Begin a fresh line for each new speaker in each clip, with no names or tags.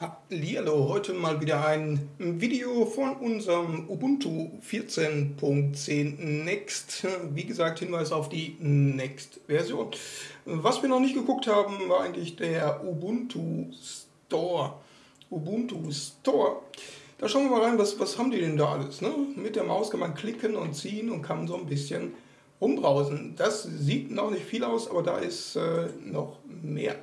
Hallihallo, heute mal wieder ein Video von unserem Ubuntu 14.10 Next. Wie gesagt, Hinweis auf die Next-Version. Was wir noch nicht geguckt haben, war eigentlich der Ubuntu Store. Ubuntu Store. Da schauen wir mal rein, was, was haben die denn da alles. Ne? Mit der Maus kann man klicken und ziehen und kann so ein bisschen rumbrausen. Das sieht noch nicht viel aus, aber da ist äh, noch mehr.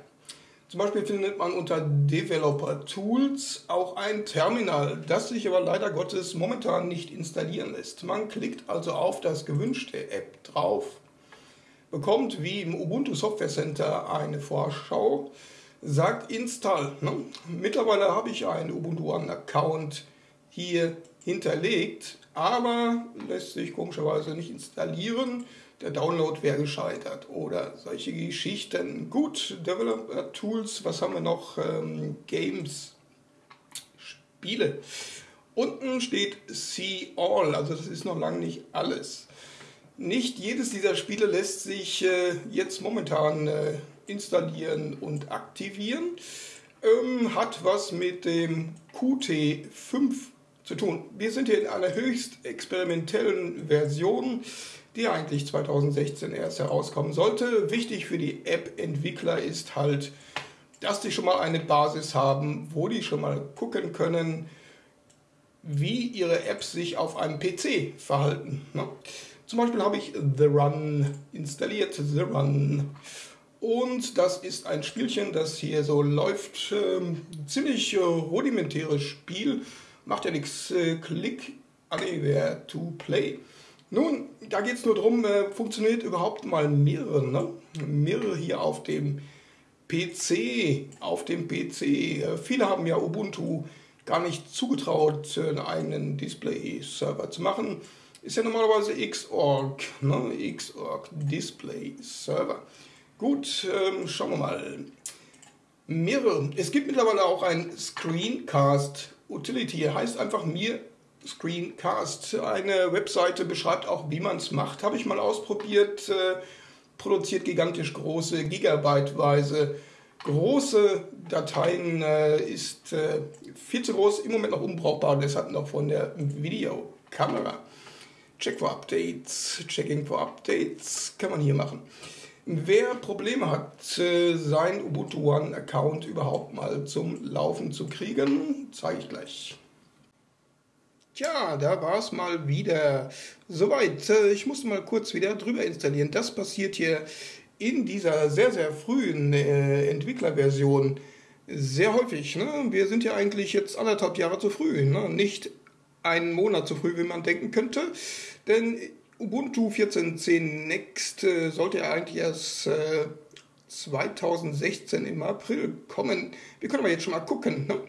Zum Beispiel findet man unter Developer Tools auch ein Terminal, das sich aber leider Gottes momentan nicht installieren lässt. Man klickt also auf das gewünschte App drauf, bekommt wie im Ubuntu Software Center eine Vorschau, sagt Install. Ne? Mittlerweile habe ich einen Ubuntu One Account hier hinterlegt, aber lässt sich komischerweise nicht installieren der Download wäre gescheitert oder solche Geschichten. Gut, Developer Tools, was haben wir noch? Ähm, Games, Spiele. Unten steht See All, also das ist noch lange nicht alles. Nicht jedes dieser Spiele lässt sich äh, jetzt momentan äh, installieren und aktivieren. Ähm, hat was mit dem Qt5 zu tun. Wir sind hier in einer höchst experimentellen Version die eigentlich 2016 erst herauskommen sollte. Wichtig für die App-Entwickler ist halt, dass die schon mal eine Basis haben, wo die schon mal gucken können, wie ihre Apps sich auf einem PC verhalten. Ne? Zum Beispiel habe ich The Run installiert, The Run. Und das ist ein Spielchen, das hier so läuft. Ähm, ziemlich äh, rudimentäres Spiel. Macht ja nichts. Äh, Click Anywhere to Play. Nun, da geht es nur darum, äh, funktioniert überhaupt mal Mirror. Ne? Mirror hier auf dem PC. Auf dem PC. Äh, viele haben ja Ubuntu gar nicht zugetraut, einen eigenen Display-Server zu machen. Ist ja normalerweise Xorg, ne? Xorg Display Server. Gut, ähm, schauen wir mal. Mirror. Es gibt mittlerweile auch ein Screencast Utility. Heißt einfach mir Screencast. Eine Webseite beschreibt auch, wie man es macht. Habe ich mal ausprobiert. Äh, produziert gigantisch große, gigabyteweise große Dateien. Äh, ist äh, viel zu groß, im Moment noch unbrauchbar. Deshalb noch von der Videokamera. Check for Updates, Checking for Updates kann man hier machen. Wer Probleme hat, sein Ubuntu One Account überhaupt mal zum Laufen zu kriegen, zeige ich gleich. Tja, da war es mal wieder soweit. Äh, ich musste mal kurz wieder drüber installieren. Das passiert hier in dieser sehr, sehr frühen äh, Entwicklerversion sehr häufig. Ne? Wir sind ja eigentlich jetzt anderthalb Jahre zu früh. Ne? Nicht einen Monat zu früh, wie man denken könnte. Denn Ubuntu 14.10 Next äh, sollte ja eigentlich erst äh, 2016 im April kommen. Wir können aber jetzt schon mal gucken. Ne?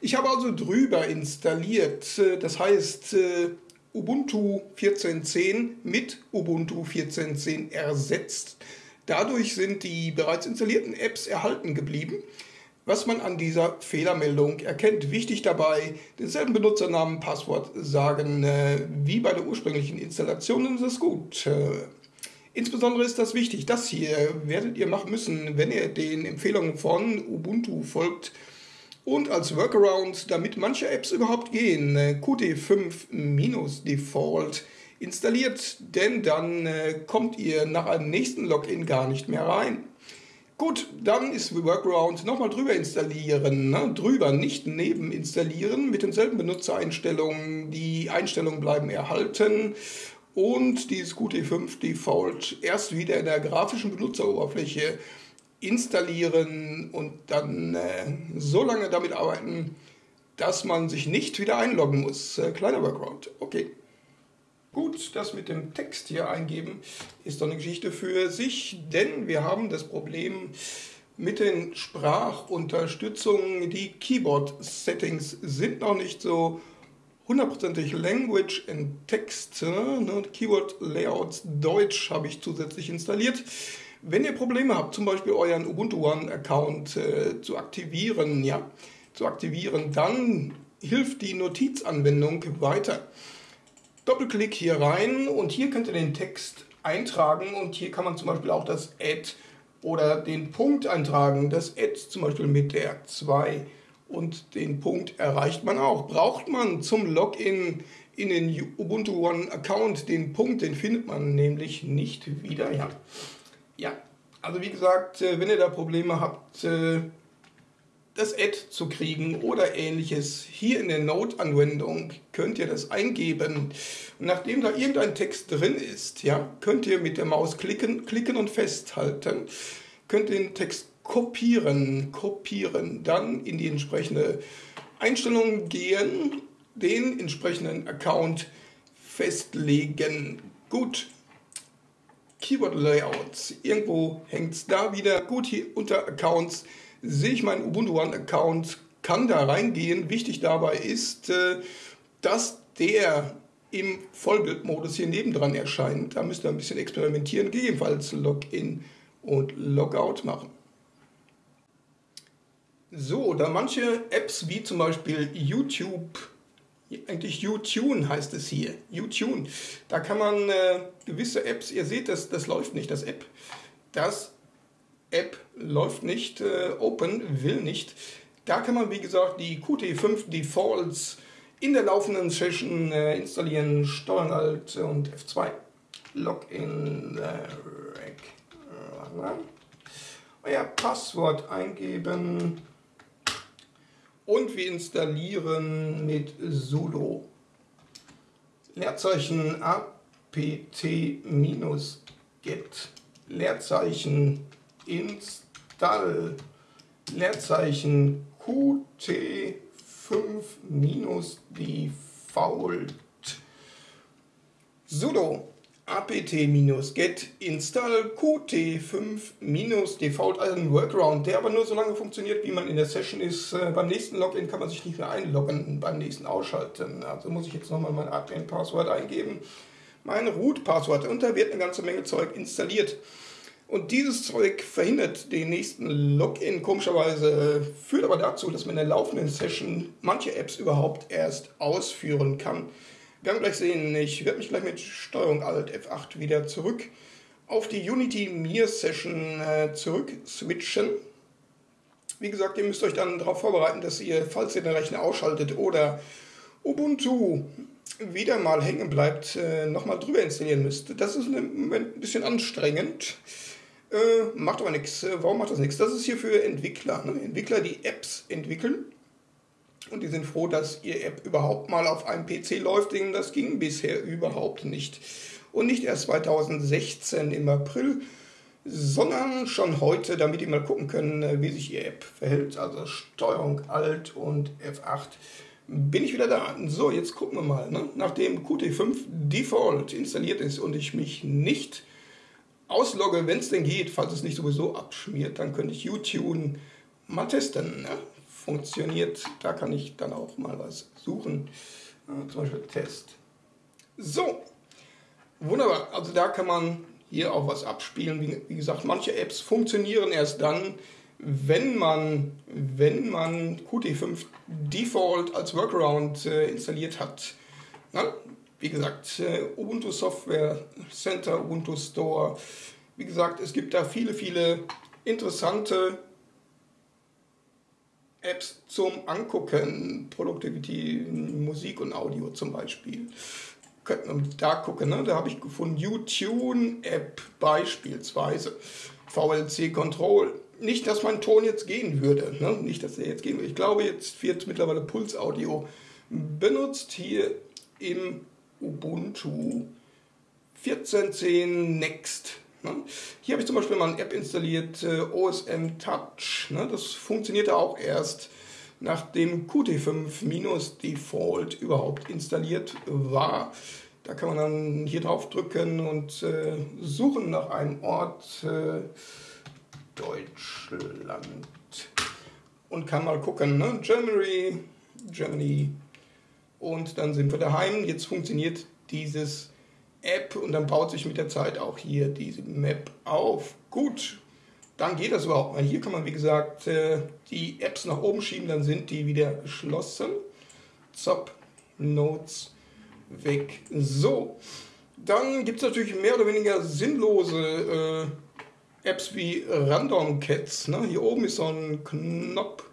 Ich habe also drüber installiert, äh, das heißt äh, Ubuntu 14.10 mit Ubuntu 14.10 ersetzt. Dadurch sind die bereits installierten Apps erhalten geblieben. Was man an dieser Fehlermeldung erkennt, wichtig dabei, denselben Benutzernamen, Passwort sagen äh, wie bei der ursprünglichen Installation, ist das gut. Insbesondere ist das wichtig, das hier werdet ihr machen müssen, wenn ihr den Empfehlungen von Ubuntu folgt, und als Workaround, damit manche Apps überhaupt gehen, äh, Qt5-Default installiert, denn dann äh, kommt ihr nach einem nächsten Login gar nicht mehr rein. Gut, dann ist Workaround nochmal drüber installieren. Ne? Drüber, nicht neben installieren, mit denselben Benutzereinstellungen. Die Einstellungen bleiben erhalten und dieses Qt5 Default erst wieder in der grafischen Benutzeroberfläche installieren und dann äh, so lange damit arbeiten, dass man sich nicht wieder einloggen muss. Äh, kleiner Workaround. Okay. Gut, das mit dem Text hier eingeben ist doch eine Geschichte für sich, denn wir haben das Problem mit den Sprachunterstützungen. Die Keyboard-Settings sind noch nicht so hundertprozentig Language and Text. Ne? Keyword Layouts Deutsch habe ich zusätzlich installiert. Wenn ihr Probleme habt, zum Beispiel euren Ubuntu One Account äh, zu aktivieren, ja, zu aktivieren, dann hilft die Notizanwendung weiter. Doppelklick hier rein und hier könnt ihr den Text eintragen und hier kann man zum Beispiel auch das Add oder den Punkt eintragen. Das Add zum Beispiel mit der 2 Und den Punkt erreicht man auch. Braucht man zum Login in den Ubuntu One Account den Punkt, den findet man nämlich nicht wieder. Ja, ja. also wie gesagt, äh, wenn ihr da Probleme habt, äh, das Add zu kriegen oder ähnliches, hier in der Node-Anwendung könnt ihr das eingeben. Und nachdem da irgendein Text drin ist, ja, könnt ihr mit der Maus klicken, klicken und festhalten, könnt den Text kopieren, kopieren, dann in die entsprechende Einstellung gehen, den entsprechenden Account festlegen. Gut, Keyword Layouts, irgendwo hängt es da wieder. Gut, hier unter Accounts sehe ich meinen Ubuntu One Account, kann da reingehen. Wichtig dabei ist, äh, dass der im Vollbildmodus hier nebendran erscheint. Da müsst ihr ein bisschen experimentieren, gegebenenfalls Login und Logout machen. So, da manche Apps wie zum Beispiel YouTube, eigentlich YouTube heißt es hier, YouTube, da kann man äh, gewisse Apps, ihr seht, das, das läuft nicht, das App, das App läuft nicht, äh, Open will nicht. Da kann man, wie gesagt, die Qt5 Defaults in der laufenden Session äh, installieren, Steuern Alt und F2. Login, äh, euer Passwort eingeben und wir installieren mit sudo Leerzeichen apt-get Leerzeichen install Leerzeichen qt5-default sudo apt-get install qt5-default, also ein Workaround, der aber nur so lange funktioniert, wie man in der Session ist. Äh, beim nächsten Login kann man sich nicht mehr einloggen, beim nächsten ausschalten. Also muss ich jetzt nochmal mein Admin-Passwort eingeben, mein Root-Passwort und da wird eine ganze Menge Zeug installiert. Und dieses Zeug verhindert den nächsten Login komischerweise, führt aber dazu, dass man in der laufenden Session manche Apps überhaupt erst ausführen kann. Wir werden gleich sehen, ich werde mich gleich mit Steuerung Alt F8 wieder zurück auf die Unity Mir Session äh, zurück switchen. Wie gesagt, ihr müsst euch dann darauf vorbereiten, dass ihr, falls ihr den Rechner ausschaltet oder Ubuntu wieder mal hängen bleibt, äh, nochmal drüber installieren müsst. Das ist im Moment ein bisschen anstrengend. Äh, macht aber nichts. Äh, warum macht das nichts? Das ist hier für Entwickler. Ne? Entwickler, die Apps entwickeln. Und die sind froh, dass ihr App überhaupt mal auf einem PC läuft, denn das ging bisher überhaupt nicht. Und nicht erst 2016 im April, sondern schon heute, damit ihr mal gucken können, äh, wie sich ihr App verhält. Also Steuerung Alt und F8 bin ich wieder da. So, jetzt gucken wir mal. Ne? Nachdem Qt5 Default installiert ist und ich mich nicht auslogge, wenn es denn geht, falls es nicht sowieso abschmiert, dann könnte ich YouTube mal testen. Ne? Funktioniert, da kann ich dann auch mal was suchen. Äh, zum Beispiel Test. So, wunderbar. Also da kann man hier auch was abspielen. Wie, wie gesagt, manche Apps funktionieren erst dann, wenn man, wenn man Qt5 Default als Workaround äh, installiert hat. Na, wie gesagt, äh, Ubuntu Software Center, Ubuntu Store. Wie gesagt, es gibt da viele, viele interessante Apps zum Angucken. Productivity, Musik und Audio zum Beispiel. Könnten wir da gucken, ne? da habe ich gefunden, YouTube App beispielsweise. VLC Control. Nicht, dass mein Ton jetzt gehen würde. Ne? Nicht, dass er jetzt gehen würde. Ich glaube, jetzt wird mittlerweile Puls Audio benutzt hier im Ubuntu 14.10 Next. Ne? Hier habe ich zum Beispiel mal eine App installiert, äh, OSM Touch. Ne? Das funktionierte auch erst nachdem Qt5 Default überhaupt installiert war. Da kann man dann hier drauf drücken und äh, suchen nach einem Ort äh, Deutschland und kann mal gucken, ne? Germany, Germany und dann sind wir daheim. Jetzt funktioniert dieses App und dann baut sich mit der Zeit auch hier diese Map auf. Gut, dann geht das überhaupt mal. Hier kann man, wie gesagt, äh, die Apps nach oben schieben, dann sind die wieder geschlossen. Zop, Notes, weg. So, dann gibt es natürlich mehr oder weniger sinnlose äh, Apps wie Random Cats. Ne? Hier oben ist so ein Knopf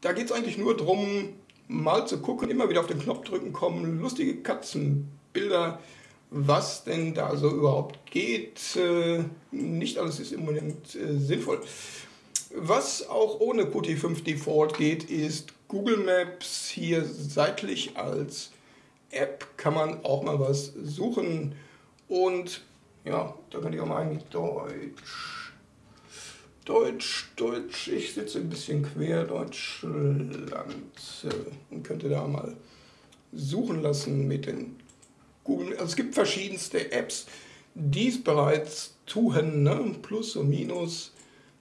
da geht es eigentlich nur darum, mal zu gucken, immer wieder auf den Knopf drücken, kommen lustige Katzenbilder, was denn da so überhaupt geht. Äh, nicht alles ist im Moment äh, sinnvoll. Was auch ohne Qt5 Default geht, ist Google Maps hier seitlich als App kann man auch mal was suchen und ja, da kann ich auch mal eigentlich Deutsch. Deutsch, Deutsch, ich sitze ein bisschen quer, Deutschland äh, und könnte da mal suchen lassen mit den Google. Also es gibt verschiedenste Apps, die es bereits tun, ne? Plus und Minus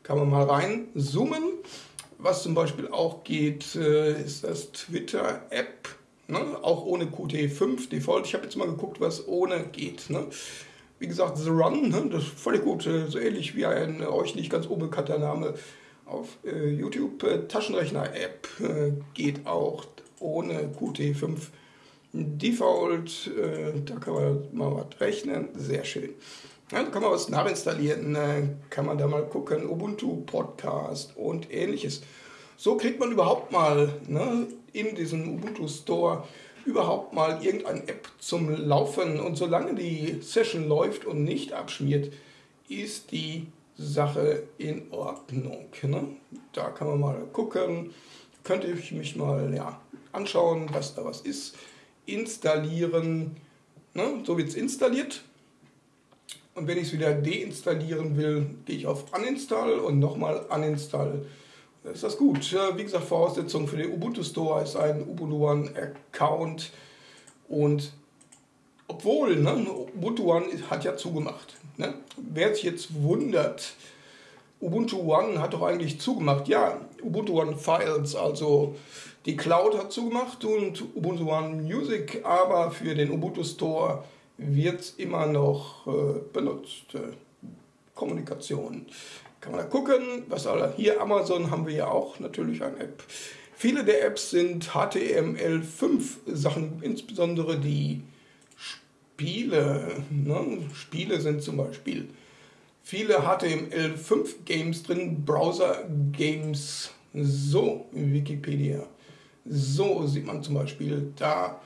kann man mal rein zoomen. Was zum Beispiel auch geht, äh, ist das Twitter-App, ne? auch ohne Qt5 Default. Ich habe jetzt mal geguckt, was ohne geht. Ne? Wie gesagt, The Run, ne? das ist völlig gut, äh, so ähnlich wie ein euch nicht ganz unbekannter Name auf äh, YouTube. Äh, Taschenrechner-App äh, geht auch ohne Qt5 Default. Äh, da kann man mal was rechnen, sehr schön. Ja, da kann man was nachinstallieren, äh, kann man da mal gucken, Ubuntu Podcast und ähnliches. So kriegt man überhaupt mal ne, in diesem Ubuntu Store überhaupt mal irgendeine App zum Laufen. Und solange die Session läuft und nicht abschmiert, ist die Sache in Ordnung. Ne? Da kann man mal gucken, könnte ich mich mal ja, anschauen, was da was ist. Installieren, ne? so wird es installiert. Und wenn ich es wieder deinstallieren will, gehe ich auf Uninstall und nochmal Uninstall. Ist das gut. Wie gesagt, Voraussetzung für den Ubuntu Store ist ein Ubuntu One Account. Und obwohl, ne, Ubuntu One hat ja zugemacht. Ne? Wer sich jetzt wundert, Ubuntu One hat doch eigentlich zugemacht. Ja, Ubuntu One Files, also die Cloud hat zugemacht und Ubuntu One Music, aber für den Ubuntu Store wird immer noch äh, benutzt. Äh, Kommunikation. Kann man da gucken, was alle. Hier Amazon haben wir ja auch natürlich eine App. Viele der Apps sind HTML5 Sachen, insbesondere die Spiele. Ne? Spiele sind zum Beispiel viele HTML5 Games drin, Browser Games. So, Wikipedia. So sieht man zum Beispiel da.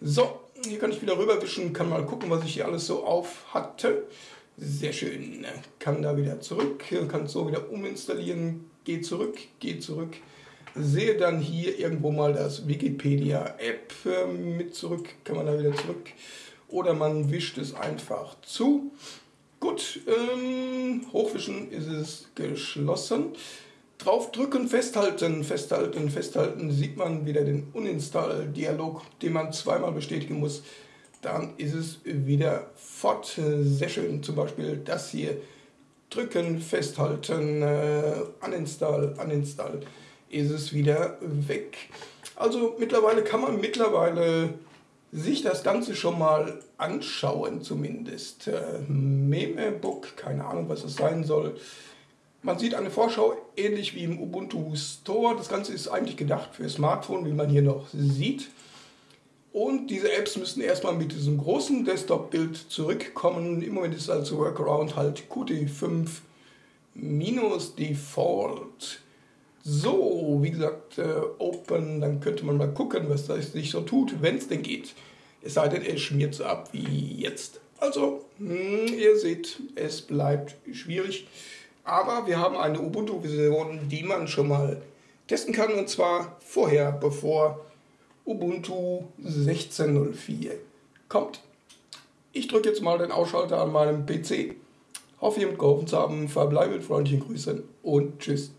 So, hier kann ich wieder rüberwischen, kann mal gucken, was ich hier alles so auf hatte. Sehr schön. Kann da wieder zurück, kann so wieder uminstallieren, geht zurück, geht zurück. Sehe dann hier irgendwo mal das Wikipedia-App äh, mit zurück, kann man da wieder zurück. Oder man wischt es einfach zu. Gut, ähm, hochwischen ist es geschlossen. Draufdrücken, festhalten, festhalten, festhalten, sieht man wieder den Uninstall-Dialog, den man zweimal bestätigen muss. Dann ist es wieder fort. Sehr schön, zum Beispiel das hier. Drücken, festhalten, äh, uninstall, uninstall, ist es wieder weg. Also mittlerweile kann man mittlerweile sich das Ganze schon mal anschauen zumindest. Äh, Memebook, keine Ahnung was es sein soll. Man sieht eine Vorschau ähnlich wie im Ubuntu Store. Das Ganze ist eigentlich gedacht für Smartphone, wie man hier noch sieht. Und diese Apps müssen erstmal mit diesem großen Desktop-Bild zurückkommen. Im Moment ist also Workaround halt Qt5 minus Default. So, wie gesagt, äh, Open, dann könnte man mal gucken, was das sich so tut, wenn es denn geht. Es sei denn, er schmiert so ab wie jetzt. Also, mh, hm, ihr seht, es bleibt schwierig. Aber wir haben eine Ubuntu-Version, die man schon mal testen kann und zwar vorher, bevor Ubuntu 16.04 kommt. Ich drücke jetzt mal den Ausschalter an meinem PC. Hoffe, ihr habt geholfen zu haben. Verbleibe mit freundlichen Grüßen und tschüss.